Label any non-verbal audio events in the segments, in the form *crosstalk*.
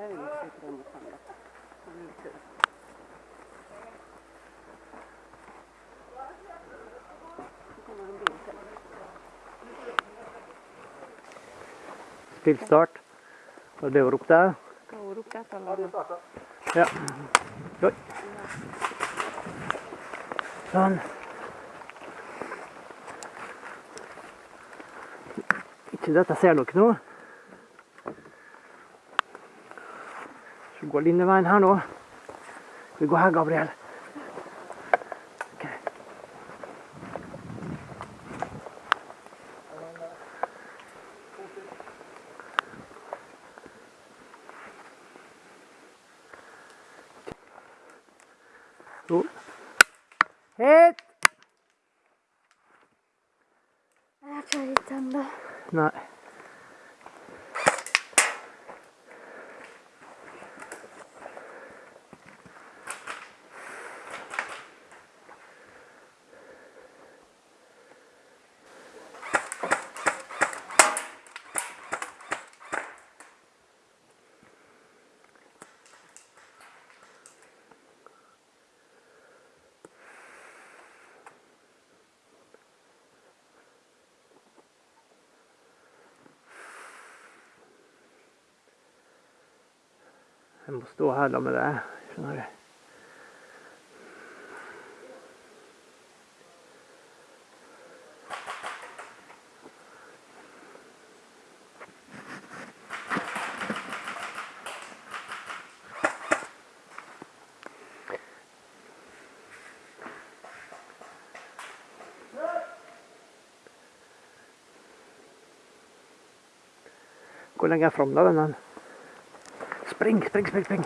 er er tøff. Det en bil til. Stillstart. Og det var opp der. Var det opp der til? Ja. Oi. Sånn. Ikke dette ser dere nå. Så går linjeveien her nå. Vi går her, Gabriel. Ok. Så. Hit! Jeg klarer ikke ennå. Nei. Jeg må stå her sammen med deg, skjønner du. Hvor lenger fram da? Spring, spring, spring, spring.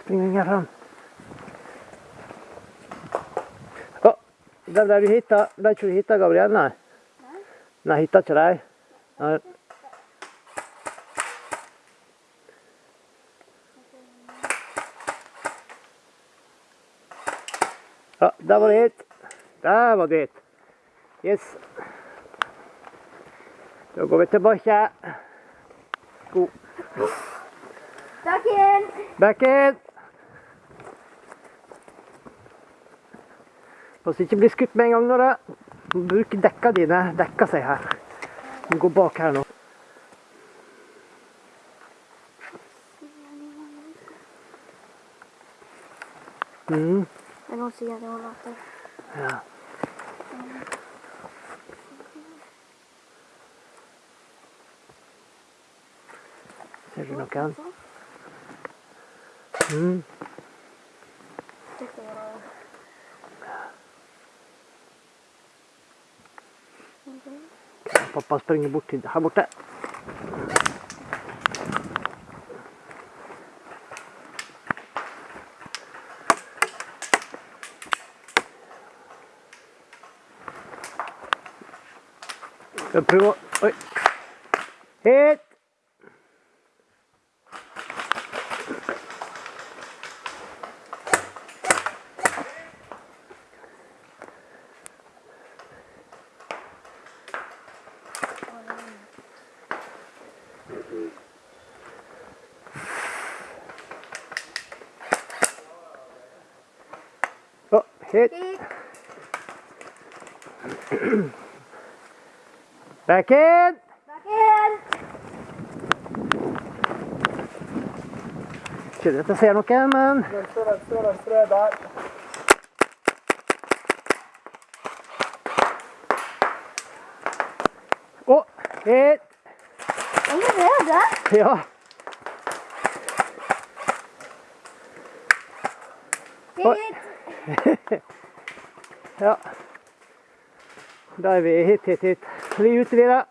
Spring lenger fram. Å, der ble du hitta. Ble ikke du hitta, Gabriel? Nei. Nei, hitta ikke deg. Nei. Ja, der var det hit. Der var det hit. Yes. Da går vi tilbake. God. Takk in! Back in! Pass ikke bli skutt med en gang, Nora. Bruk dekka dine. Dekka seg her. Du går bak her nå. Mm, er noen sier det var latter. ja. Ser du noen? Mm. Det kan være Pappa springer bort til her borte. Skal vi prøve å Oi. Hit! Å, hit. Hit. *clears throat* Back in! Igjen. Ikke at jeg ser noe, men Venstre, venstre, venstre, der. Å, hit! Allerede? Ja. Hit. *laughs* Ja. Da er vi hit, hit, hit. Vi utvider.